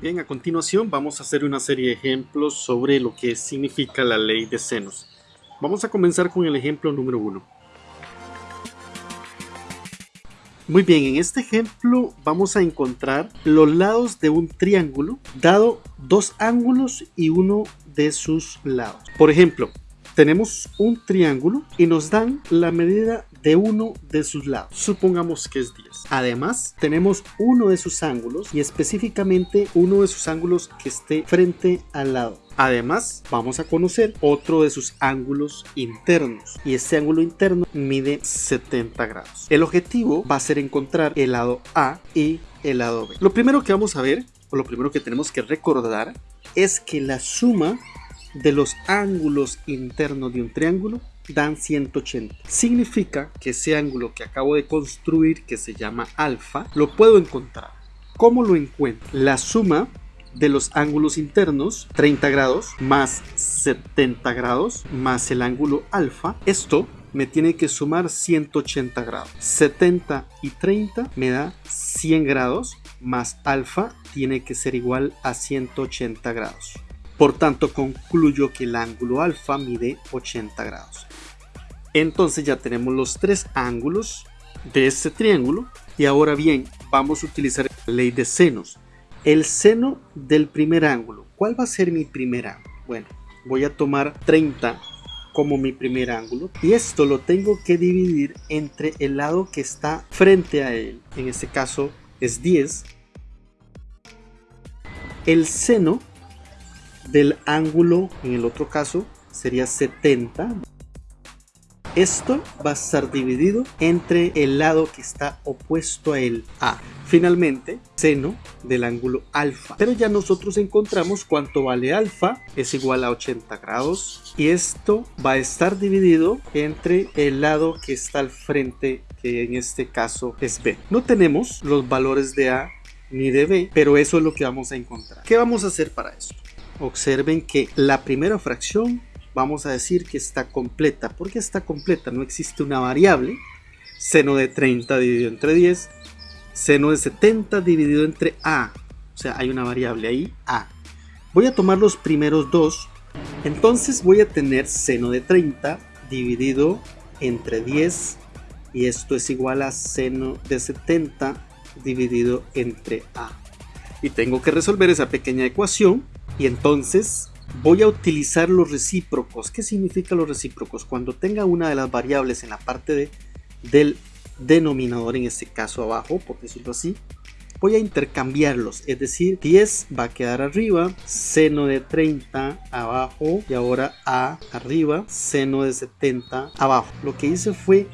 bien, a continuación vamos a hacer una serie de ejemplos sobre lo que significa la ley de senos. Vamos a comenzar con el ejemplo número 1. Muy bien, en este ejemplo vamos a encontrar los lados de un triángulo dado dos ángulos y uno de sus lados. Por ejemplo, tenemos un triángulo y nos dan la medida de uno de sus lados. Supongamos que es 10. Además, tenemos uno de sus ángulos y específicamente uno de sus ángulos que esté frente al lado. Además, vamos a conocer otro de sus ángulos internos y este ángulo interno mide 70 grados. El objetivo va a ser encontrar el lado A y el lado B. Lo primero que vamos a ver, o lo primero que tenemos que recordar, es que la suma de los ángulos internos de un triángulo dan 180. Significa que ese ángulo que acabo de construir, que se llama alfa, lo puedo encontrar. ¿Cómo lo encuentro? La suma de los ángulos internos, 30 grados más 70 grados más el ángulo alfa, esto me tiene que sumar 180 grados. 70 y 30 me da 100 grados más alfa tiene que ser igual a 180 grados. Por tanto, concluyo que el ángulo alfa mide 80 grados. Entonces ya tenemos los tres ángulos de este triángulo. Y ahora bien, vamos a utilizar la ley de senos. El seno del primer ángulo. ¿Cuál va a ser mi primer ángulo? Bueno, voy a tomar 30 como mi primer ángulo. Y esto lo tengo que dividir entre el lado que está frente a él. En este caso es 10. El seno del ángulo, en el otro caso, sería 70. Esto va a estar dividido entre el lado que está opuesto a el A. Finalmente, seno del ángulo alfa. Pero ya nosotros encontramos cuánto vale alfa. Es igual a 80 grados. Y esto va a estar dividido entre el lado que está al frente, que en este caso es B. No tenemos los valores de A ni de B, pero eso es lo que vamos a encontrar. ¿Qué vamos a hacer para esto? Observen que la primera fracción vamos a decir que está completa. ¿Por qué está completa? No existe una variable. Seno de 30 dividido entre 10. Seno de 70 dividido entre A. O sea, hay una variable ahí, A. Voy a tomar los primeros dos. Entonces voy a tener seno de 30 dividido entre 10. Y esto es igual a seno de 70 dividido entre A. Y tengo que resolver esa pequeña ecuación y entonces voy a utilizar los recíprocos. ¿Qué significa los recíprocos? Cuando tenga una de las variables en la parte de, del denominador, en este caso abajo, por decirlo así, voy a intercambiarlos, es decir, 10 va a quedar arriba, seno de 30 abajo y ahora A arriba, seno de 70 abajo. Lo que hice fue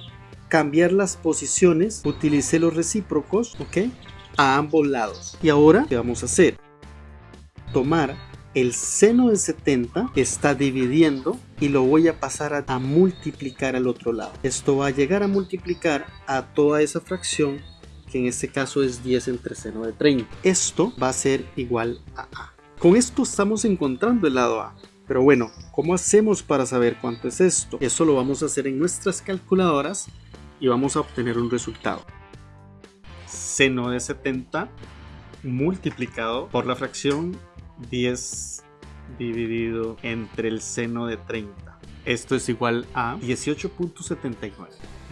cambiar las posiciones, utilicé los recíprocos, ¿ok? A ambos lados. Y ahora, ¿qué vamos a hacer? Tomar el seno de 70 está dividiendo y lo voy a pasar a, multiplicar al otro lado. Esto va a llegar a multiplicar a toda esa fracción que en este caso es 10 entre seno de 30. Esto va a ser igual a A. Con esto estamos encontrando el lado A. Pero bueno, ¿cómo hacemos para saber cuánto es esto? Eso lo vamos a hacer en nuestras calculadoras y vamos a obtener un resultado. Seno de 70 multiplicado por la fracción 10 dividido entre el seno de 30. Esto es igual a 18.79.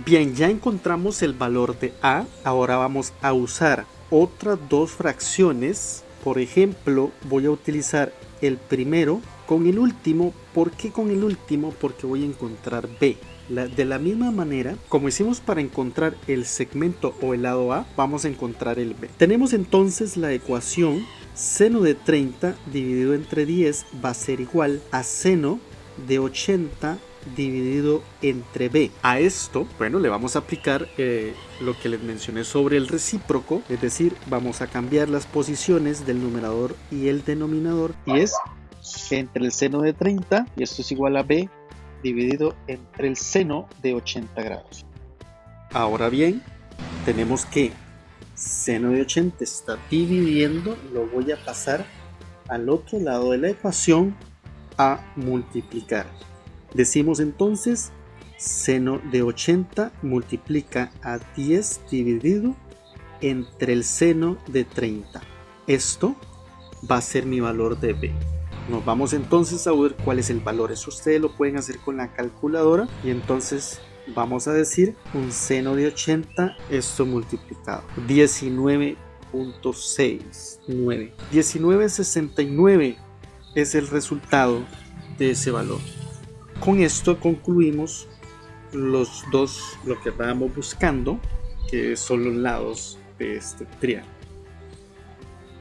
Bien, ya encontramos el valor de A. Ahora vamos a usar otras dos fracciones. Por ejemplo, voy a utilizar el primero con el último. ¿Por qué con el último? Porque voy a encontrar B. de la misma manera, como hicimos para encontrar el segmento o el lado A, vamos a encontrar el B. Tenemos entonces la ecuación Seno de 30 dividido entre 10 va a ser igual a seno de 80 dividido entre b. A esto, bueno, le vamos a aplicar eh, lo que les mencioné sobre el recíproco, es decir, vamos a cambiar las posiciones del numerador y el denominador y es entre el seno de 30 y esto es igual a b dividido entre el seno de 80 grados. Ahora bien, tenemos que seno de 80 está dividiendo, lo voy a pasar al otro lado de la ecuación a multiplicar. Decimos entonces seno de 80 multiplica a 10 dividido entre el seno de 30. Esto va a ser mi valor de b. Nos vamos entonces a ver cuál es el valor. Eso ustedes lo pueden hacer con la calculadora y entonces vamos a decir un seno de 80 esto multiplicado. 19.69 1969 es el resultado de ese valor. Con esto concluimos los dos lo que estábamos buscando que son los lados de este triángulo.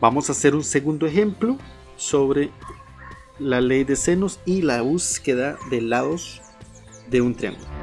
Vamos a hacer un segundo ejemplo sobre la ley de senos y la búsqueda de lados de un triángulo